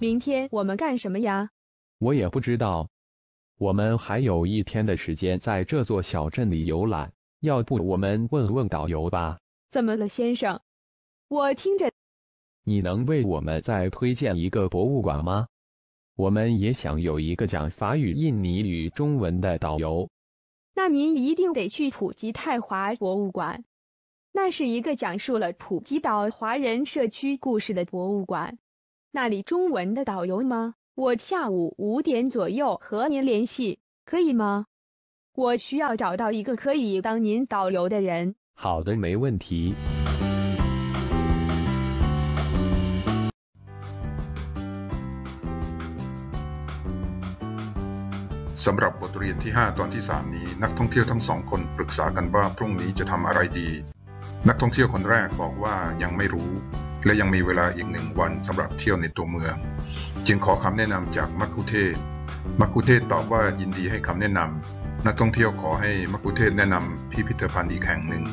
明天我们干什么呀？我也不知道。我们还有一天的时间在这座小镇里游览，要不我们问问导游吧？怎么了，先生？我听着，你能为我们再推荐一个博物馆吗？我们也想有一个讲法语、印尼语、中文的导游。那您一定得去普吉泰华博物馆，那是一个讲述了普吉岛华人社区故事的博物馆。那里中文的导游吗？我下午五点左右和您联系，可以吗？我需要找到一个可以当您导游的人。好的，没问题。สำหรับบทเรียนที่ 5 ตอนที่ 3 นี้ นักท่องเที่ยวทั้งสองคนปรึกษากันว่าพรุ่งนี้จะทำอะไรดี นักท่องเที่ยวคนแรกบอกว่ายังไม่รู้ และยังมีเวลาอีกหนึ่งวันสำหรับเที่ยวในตัวเมือง จึงขอคำแนะนำจากมัคคุเทศก์ มัคคุเทศก์ตอบว่ายินดีให้คำแนะนำนักท่องเที่ยวขอให้มัคคุเทศก์แนะนำพิพิธภัณฑ์อีกแห่งหนึ่ง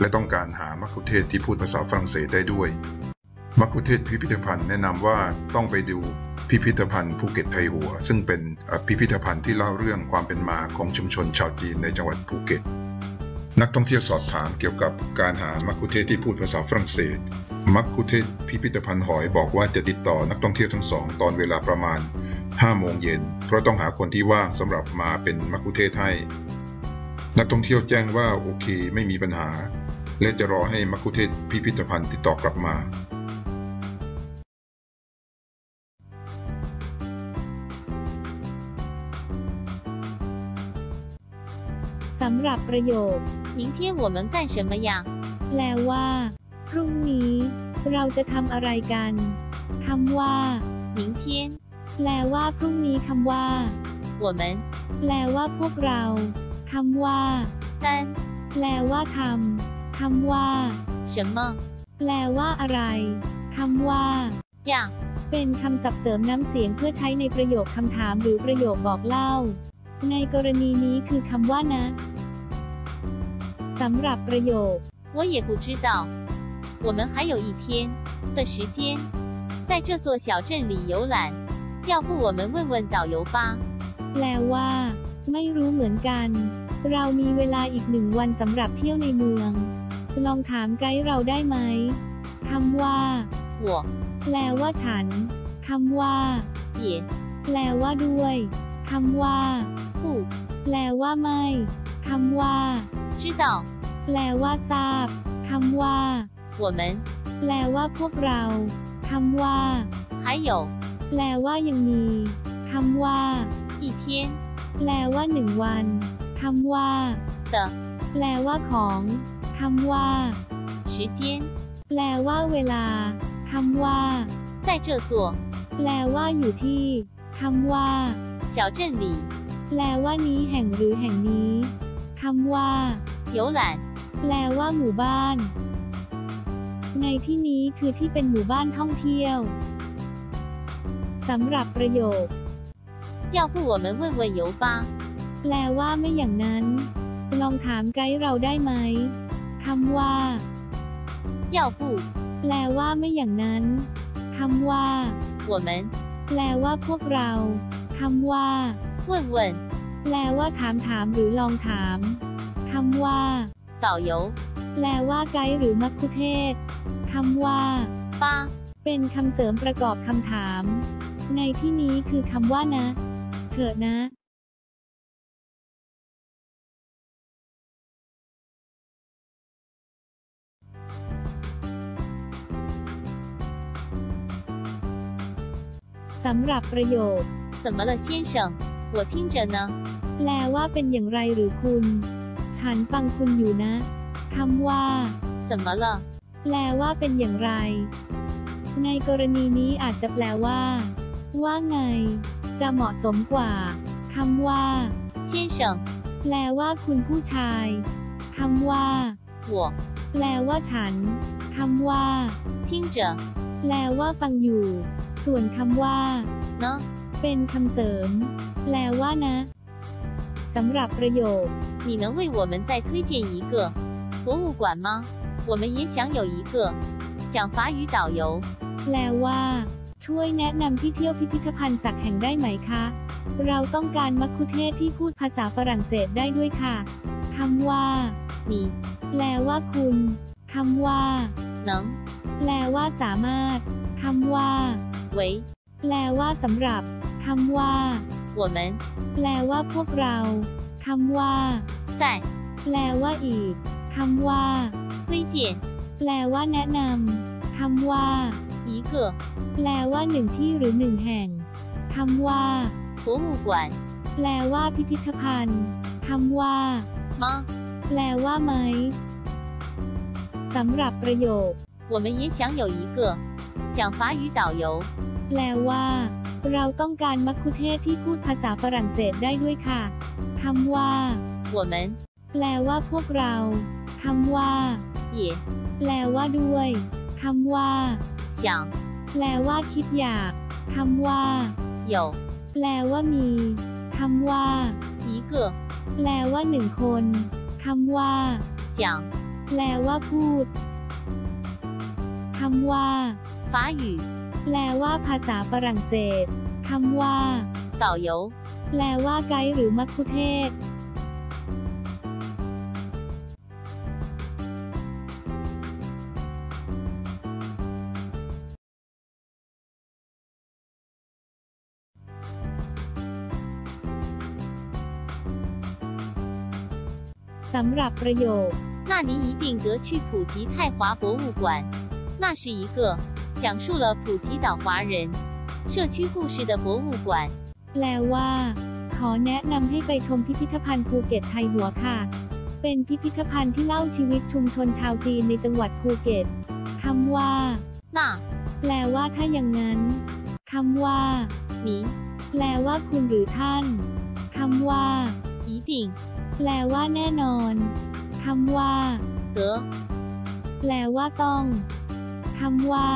และต้องการหามัคคุเทศก์ที่พูดภาษาฝรั่งเศสได้ด้วยมักคุเทศพิพิธภัณฑ์แนะนำว่าต้องไปดูพิพิธภัณฑ์ภูเก็ตไทหัว ซึ่งเป็นพิพิธภัณฑ์ที่เล่าเรื่องความเป็นมาของชุมชนชาวจีนในจังหวัดภูเก็ต นักท่องเที่ยวสอบถามเกี่ยวกับการหามักคุเทศที่พูดภาษาฝรั่งเศส มักคุเทศก์พิพิธภัณฑ์หอยบอกว่าจะติดต่อนักท่องเที่ยวทั้งสอง ตอนเวลาประมาณ 5 โมงเย็น เพราะต้องหาคนที่ว่างสำหรับมาเป็นมักคุเทศก์ให้ นักท่องเที่ยวแจ้งว่าโอเคไม่มีปัญหา และจะรอให้มักคุเทศก์พิพิธภัณฑ์ติดต่อกลับมา สำหรับประโยค 明天我们干什么呀？ แปลว่า พรุ่งนี้ เราจะทำอะไรกันคำว่า 明天 แปลว่าพรุ่งนี้คำว่า 我们 แปลว่าพวกเราคำว่า 干 แปลว่าทำคำว่า 什么 แปลว่าอะไรคำว่า 呀？ เป็นคำศัพท์เสริมน้ำเสียงเพื่อใช้ในประโยคคำถามหรือประโยคบอกเล่า ในกรณีนี้คือคำว่านะสำหรับประโยค 我也不知道。 我们还有一天的时间，在这座小镇里游览。要不我们问问导游吧？ แปลว่า ไม่รู้เหมือนกัน เรามีเวลาอีกหนึ่งวันสำหรับเที่ยวในเมือง ลองถามไกด์เราได้ไหมคำว่า 我 แปลว่าฉันคำว่า 也 แปลว่าด้วยคำว่า 不 แปลว่าไม่คำว่า 知道。 แปลว่าทราบคำว่า 我们 แปลว่าพวกเราคำว่า 还有 แปลว่ายังมีคำว่า 一天 แปลว่าหนึ่งวันคำว่า 的 แปลว่าของคำว่า 时间， แปลว่าเวลาคำว่า 在这座 แปลว่าอยู่ที่คำว่า 小镇里 แปลว่านี้แห่งหรือแห่งนี้คำว่า 游览。 แปลว่าหมู่บ้าน ในที่นี้คือที่เป็นหมู่บ้านท่องเที่ยวสำหรับประโยค 要不我们问问游吧？ แปลว่าไม่อย่างนั้น ลองถามไกด์เราได้ไหมคำว่า 要不 แปลว่าไม่อย่างนั้นคำว่า 我们 แปลว่าพวกเราคำว่า 问问 แปลว่าถามถามหรือลองถามคำว่า 导游 แปลว่าไกด์หรือมัคคุเทศก์คำว่า 吧？ เป็นคำเสริมประกอบคำถาม ในที่นี้คือคำว่านะ เถอะนะ สำหรับประโยค 怎么了，先生？我听着呢。 แปลว่าเป็นอย่างไรหรือคุณ ฉันฟังคุณอยู่นะ คำว่า 怎么了？ แปลว่าเป็นอย่างไร ในกรณีนี้อาจจะแปลว่า ว่าไง จะเหมาะสมกว่าคำว่า 先生， แปลว่าคุณผู้ชายคำว่า 我 แปลว่าฉันคำว่า 听着 แปลว่าฟังอยู่ ส่วนคำว่า 呢。 เป็นคำเสริม แปลว่านะสำหรับประโยค 你能为我们再推荐一个 博物馆吗？我们也想有一个讲法语导游。 แปลว่า เธ ช่วยแนะนำที่เที่ยวพิพิธภัณฑ์สักแห่งได้ไหมคะ เราต้องการมัคคุเทศก์ที่พูดภาษาฝรั่งเศสได้ด้วยค่ะคำว่า 你 แปลว่าคุณคำว่า 能 แปลว่าสามารถคำว่า 为 แปลว่าสำหรับคำว่า 我们 แปลว่าพวกเราคำว่า 在 แปลว่าอีก คำว่า 推荐 แปลว่าแนะนำคำว่า 一个 แปลว่าหนึ่งที่หรือหนึ่งแห่งคำว่า 博物馆 แปลว่าพิพิธภัณฑ์คำว่า 吗？ แปลว่าไหมสำหรับประโยค 我们也想有一个讲法语导游。 แปลว่า เราต้องการมัคคุเทศก์ที่พูดภาษาฝรั่งเศสได้ด้วยค่ะคำว่า 我们 แปลว่าพวกเรา คำว่า 也 แปลว่าด้วยคำว่า 想 แปลว่าคิดอยากคำว่า 有 แปลว่ามีคำว่า 一个 แปลว่าหนึ่งคนคำว่า 讲 แปลว่าพูดคำว่า 法语 แปลว่าภาษาฝรั่งเศสคำว่า 导游。 แปลว่าไกด์หรือมัคคุเทศ สำหรับประโยค 那您一定得去普吉泰华博物馆。那是一个讲述了普吉岛华人社区故事的博物馆。 แปลว่า ขอแนะนำให้ไปชมพิพิธภัณฑ์ภูเก็ตไทยหัวค่ะ เป็นพิพิธภัณฑ์ที่เล่าชีวิตชุมชนชาวจีนในจังหวัดภูเก็ตคำว่า 那 แปลว่าถ้าอย่างนั้นคำว่า 您 แปลว่าคุณหรือท่านคำว่า 一定 แปลว่าแน่นอนคำว่า 得 แปลว่าต้องคำว่า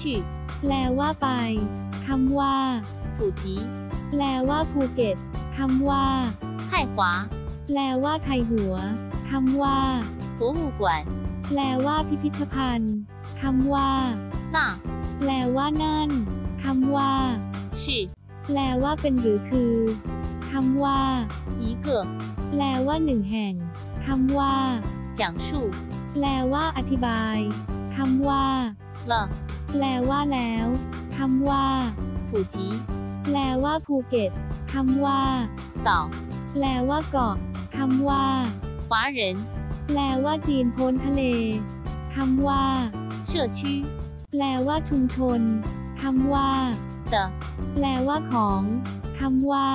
去 แปลว่าไปคำว่า 普吉 แปลว่าภูเก็ตคำว่า 泰华 แปลว่าไทยหัวคำว่า 博物馆。 แปลว่าพิพิธภัณฑ์คำว่า 那 แปลว่านั่นคำว่า 是 แปลว่าเป็นหรือคือคำว่า 一个 แปลว่าหนึ่งแห่งคำว่า 讲述 แปลว่าอธิบายคำว่า 了 แปลว่าแล้วคำว่า 普吉 แปลว่าภูเก็ตคำว่า 岛 แปลว่าเกาะคำว่า 华人 แปลว่าจีนพ้นทะเลคำว่า 社区 แปลว่าชุมชนคำว่า 的 แปลว่าของคำว่า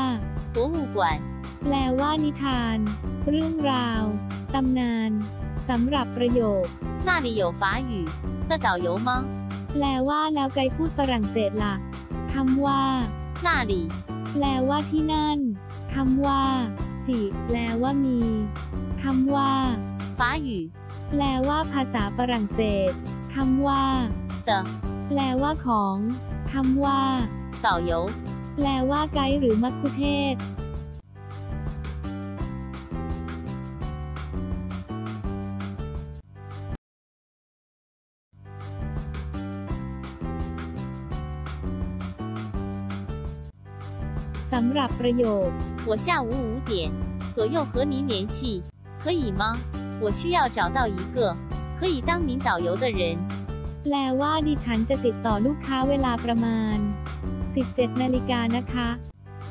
博物馆。 แปลว่านิทาน เรื่องราว ตำนานสำหรับประโยค 那里有法语的导游吗？ แปลว่าแล้วไกด์พูดฝรั่งเศสล่ะคำว่า 那里 แปลว่าที่นั่นคำว่า จิ แปลว่ามีคำว่า 法语 แปลว่าภาษาฝรั่งเศสคำว่า 的 แปลว่าของคำว่า 导游。 แปลว่าไกด์หรือมัคคุเทศ หรับประโยค 我下午五点左右和您联系，可以吗？我需要找到一个可以当名导游的人。 แปลว่าดิฉันจะติดต่อลูกค้าเวลาประมาณ 17 นาฬิกานะคะ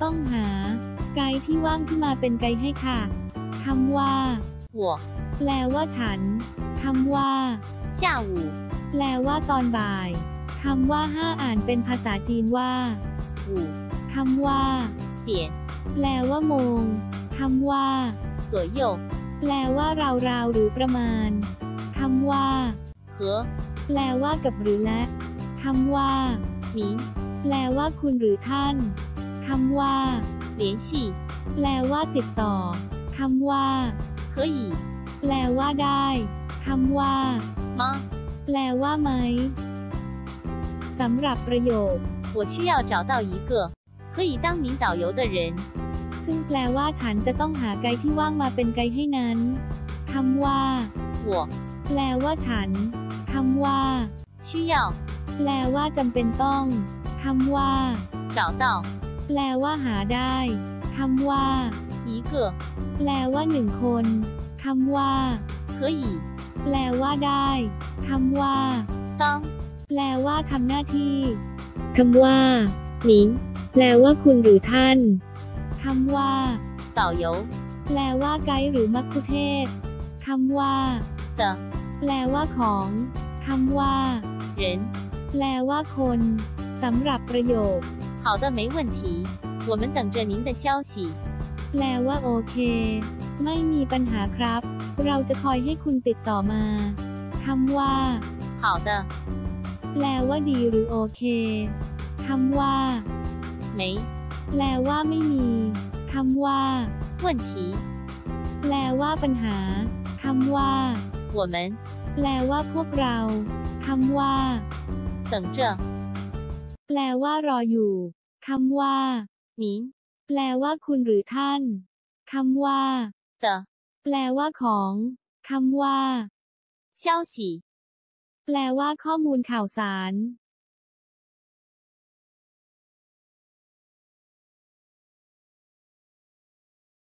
ต้องหา ไกด์ที่ว่างที่มาเป็นไกด์ให้ค่ะคำว่า 我 แปลว่าฉันคำว่า 下午 แปลว่าตอนบ่ายคำว่าห้าอ่านเป็นภาษาจีนว่า 五 คำว่า 点 แปลว่าโมงคำว่า 左右 แปลว่าราวๆหรือประมาณคำว่า 和 แปลว่ากับหรือและคำว่า 您 แปลว่าคุณหรือท่านคำว่า 联系 แปลว่าติดต่อคำว่า 可以 แปลว่าได้คำว่า 吗？ แปลว่าไหมสำหรับประโยค 我需要找到一个 可以当名导游的人。 ซึ่งแปลว่าฉันจะต้องหาไกด์ที่ว่างมาเป็นไกด์ให้นั้นคำว่า 我 แปลว่าฉันคำว่า 需要 แปลว่าจำเป็นต้องค ำว่า 找到 แปลว่าหาได้คำว่า 一个 แปลว่าหนึ่งคนคำว่า 可以 แปลว่าได้คำว่า 当 แปลว่าทำหน้าที่คำว่า 您 แปลว่าคุณหรือท่านคำว่า 导游 แปลว่าไกด์หรือมัคคุเทศก์คำว่า 的 แปลว่าของคำว่า 人 แปลว่าคนสำหรับประโยค 好的没问题我们等着您的消息 แปลว่าโอเค ไม่มีปัญหาครับ เราจะคอยให้คุณติดต่อมาคำว่า 好的 แปลว่าดีหรือโอเคคำว่า 没 แปลว่าไม่มีคำว่า 问题 แปลว่าปัญหาคำว่า 我们 แปลว่าพวกเราคำว่า 等着 แปลว่ารออยู่คำว่า 您 แปลว่าคุณหรือท่านคำว่า 的 แปลว่าของคำว่า 消息 แปลว่าข้อมูลข่าวสาร